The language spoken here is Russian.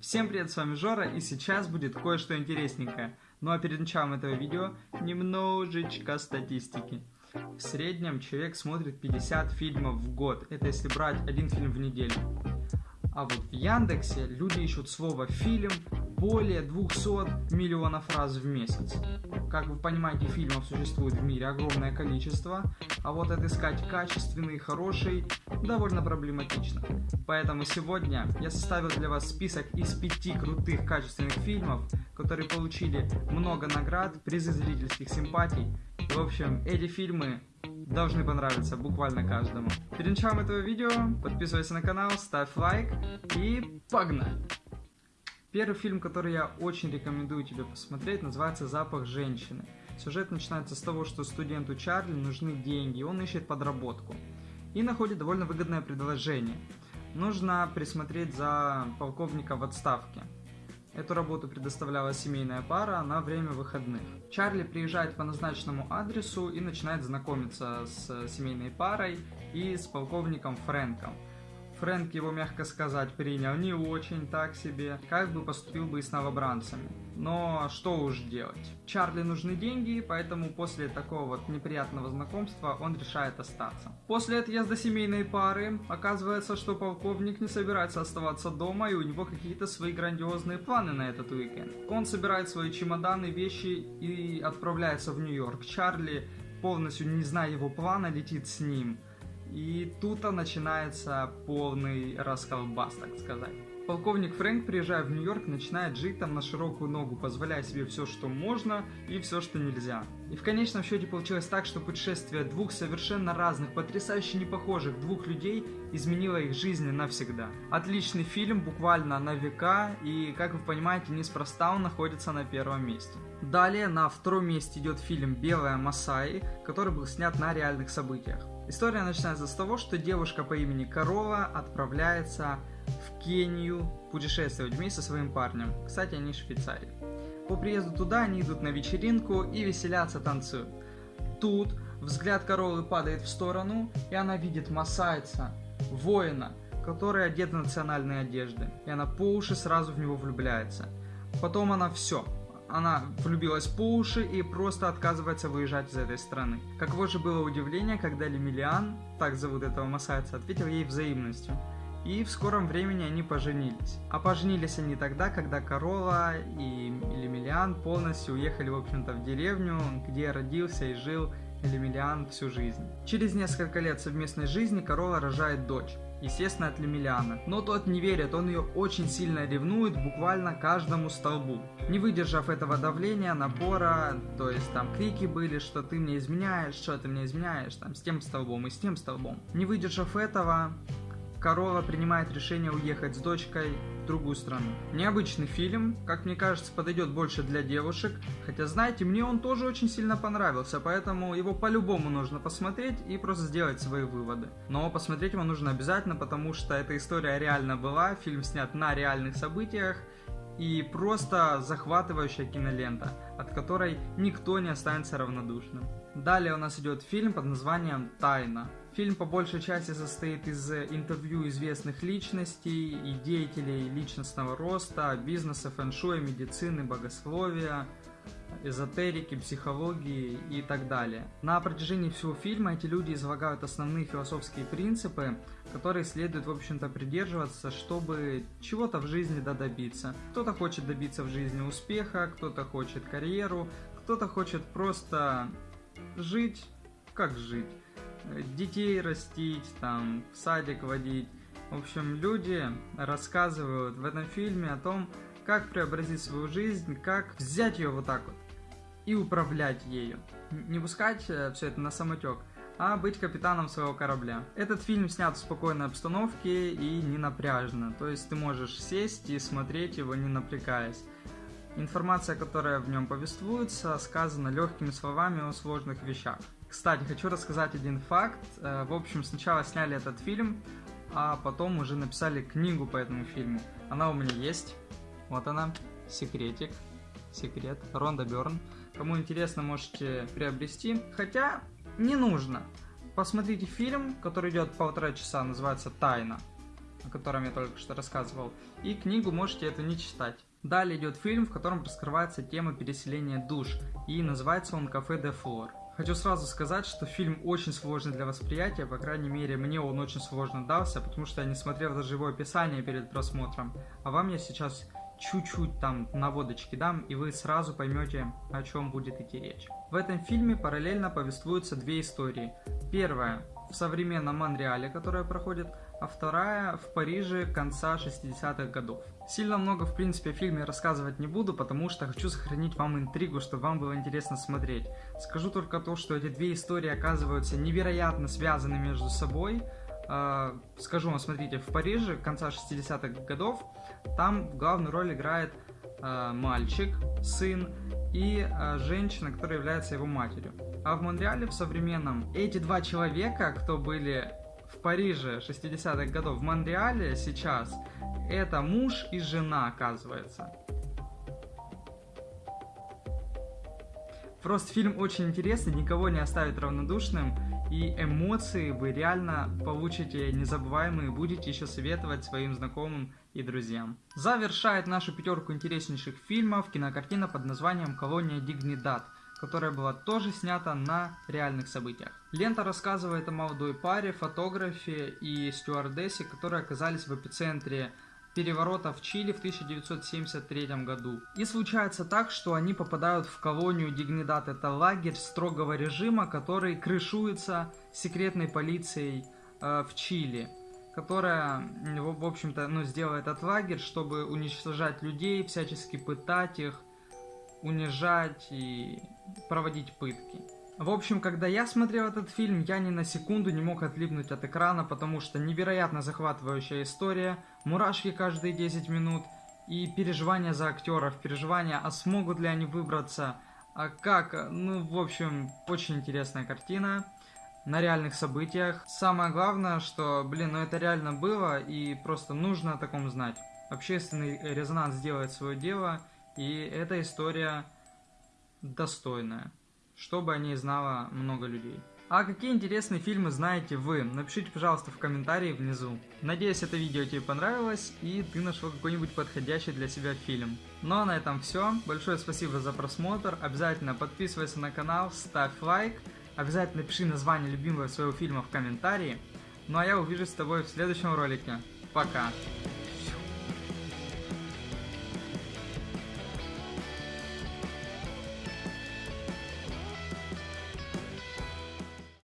Всем привет, с вами Жора, и сейчас будет кое-что интересненькое. Ну а перед началом этого видео немножечко статистики. В среднем человек смотрит 50 фильмов в год, это если брать один фильм в неделю. А вот в Яндексе люди ищут слово «фильм» более 200 миллионов раз в месяц. Как вы понимаете, фильмов существует в мире огромное количество, а вот отыскать качественный хороший довольно проблематично. Поэтому сегодня я составил для вас список из пяти крутых качественных фильмов, которые получили много наград, призы зрительских симпатий. В общем, эти фильмы должны понравиться буквально каждому. Перед началом этого видео подписывайся на канал, ставь лайк и погнали! Первый фильм, который я очень рекомендую тебе посмотреть, называется «Запах женщины». Сюжет начинается с того, что студенту Чарли нужны деньги, он ищет подработку. И находит довольно выгодное предложение. Нужно присмотреть за полковника в отставке. Эту работу предоставляла семейная пара на время выходных. Чарли приезжает по назначенному адресу и начинает знакомиться с семейной парой и с полковником Фрэнком – Фрэнк его, мягко сказать, принял не очень так себе, как бы поступил бы и с новобранцами. Но что уж делать. Чарли нужны деньги, поэтому после такого вот неприятного знакомства он решает остаться. После отъезда семейной пары оказывается, что полковник не собирается оставаться дома и у него какие-то свои грандиозные планы на этот уикенд. Он собирает свои чемоданы, вещи и отправляется в Нью-Йорк. Чарли, полностью не зная его плана, летит с ним. И тут начинается полный расколбас, так сказать. Полковник Фрэнк, приезжая в Нью-Йорк, начинает жить там на широкую ногу, позволяя себе все, что можно и все, что нельзя. И в конечном счете получилось так, что путешествие двух совершенно разных, потрясающе непохожих двух людей изменило их жизни навсегда. Отличный фильм, буквально на века, и, как вы понимаете, неспроста он находится на первом месте. Далее на втором месте идет фильм «Белая Масаи», который был снят на реальных событиях. История начинается с того, что девушка по имени Корова отправляется в Кению путешествовать вместе со своим парнем. Кстати, они из Швейцарии. По приезду туда они идут на вечеринку и веселятся, танцуют. Тут взгляд коровы падает в сторону, и она видит масайца, воина, который одет в национальные одежды. И она по уши сразу в него влюбляется. Потом она все, она влюбилась по уши и просто отказывается выезжать из этой страны. Каково же было удивление, когда Лемилиан, так зовут этого масайца, ответил ей взаимностью. И в скором времени они поженились. А поженились они тогда, когда Корола и Лемилиан полностью уехали, в общем-то, в деревню, где родился и жил Лемилиан всю жизнь. Через несколько лет совместной жизни Корола рожает дочь естественно, от Лемеляна. Но тот не верит, он ее очень сильно ревнует буквально каждому столбу. Не выдержав этого давления, напора, то есть там крики были, что ты мне изменяешь, что ты мне изменяешь, там с тем столбом и с тем столбом. Не выдержав этого, Корова принимает решение уехать с дочкой в другую страну. Необычный фильм, как мне кажется, подойдет больше для девушек, хотя, знаете, мне он тоже очень сильно понравился, поэтому его по-любому нужно посмотреть и просто сделать свои выводы. Но посмотреть его нужно обязательно, потому что эта история реально была, фильм снят на реальных событиях, и просто захватывающая кинолента, от которой никто не останется равнодушным. Далее у нас идет фильм под названием «Тайна». Фильм по большей части состоит из интервью известных личностей и деятелей личностного роста, бизнеса, фэншуя, медицины, богословия, эзотерики, психологии и так далее. На протяжении всего фильма эти люди излагают основные философские принципы, которые следует, в общем-то, придерживаться, чтобы чего-то в жизни добиться. Кто-то хочет добиться в жизни успеха, кто-то хочет карьеру, кто-то хочет просто жить, как жить детей растить, там, в садик водить. В общем, люди рассказывают в этом фильме о том, как преобразить свою жизнь, как взять ее вот так вот и управлять ею. Не пускать э, все это на самотек, а быть капитаном своего корабля. Этот фильм снят в спокойной обстановке и не напряжно, то есть ты можешь сесть и смотреть его не напрягаясь. Информация, которая в нем повествуется, сказана легкими словами о сложных вещах. Кстати, хочу рассказать один факт. Э, в общем, сначала сняли этот фильм, а потом уже написали книгу по этому фильму. Она у меня есть. Вот она. Секретик. Секрет. Ронда Берн. Кому интересно, можете приобрести. Хотя, не нужно. Посмотрите фильм, который идет полтора часа, называется «Тайна». о котором я только что рассказывал, и книгу можете эту не читать. Далее идет фильм, в котором раскрывается тема переселения душ, и называется он «Кафе де Флор». Хочу сразу сказать, что фильм очень сложный для восприятия, по крайней мере, мне он очень сложно дался, потому что я не смотрел даже его описание перед просмотром. А вам я сейчас чуть-чуть там наводочки дам, и вы сразу поймете, о чем будет идти речь. В этом фильме параллельно повествуются две истории. Первая в современном Монреале, которая проходит, а вторая в Париже конца 60-х годов. Сильно много, в принципе, о фильме рассказывать не буду, потому что хочу сохранить вам интригу, чтобы вам было интересно смотреть. Скажу только то, что эти две истории оказываются невероятно связаны между собой. Э, скажу вам, смотрите, в Париже конца 60-х годов там главную роль играет э, мальчик, сын и э, женщина, которая является его матерью. А в Монреале в современном эти два человека, кто были в Париже 60-х годов, в Монреале сейчас, это муж и жена, оказывается. Просто фильм очень интересный, никого не оставит равнодушным, и эмоции вы реально получите незабываемые, будете еще советовать своим знакомым и друзьям. Завершает нашу пятерку интереснейших фильмов кинокартина под названием «Колония Дигнидад», которая была тоже снята на реальных событиях. Лента рассказывает о молодой паре, фотографе и стюардессе, которые оказались в эпицентре переворота в Чили в 1973 году. И случается так, что они попадают в колонию Дигнидат, это лагерь строгого режима, который крышуется секретной полицией э, в Чили которая, в общем-то, ну, сделает этот лагерь, чтобы уничтожать людей, всячески пытать их, унижать и проводить пытки. В общем, когда я смотрел этот фильм, я ни на секунду не мог отлипнуть от экрана, потому что невероятно захватывающая история, мурашки каждые 10 минут и переживания за актеров, переживания, а смогут ли они выбраться, а как, ну, в общем, очень интересная картина на реальных событиях. Самое главное, что, блин, ну это реально было, и просто нужно о таком знать. Общественный резонанс делает свое дело, и эта история достойная чтобы о ней знало много людей. А какие интересные фильмы знаете вы? Напишите, пожалуйста, в комментарии внизу. Надеюсь, это видео тебе понравилось и ты нашел какой-нибудь подходящий для себя фильм. Ну а на этом все. Большое спасибо за просмотр. Обязательно подписывайся на канал, ставь лайк. Обязательно пиши название любимого своего фильма в комментарии. Ну а я увижусь с тобой в следующем ролике. Пока!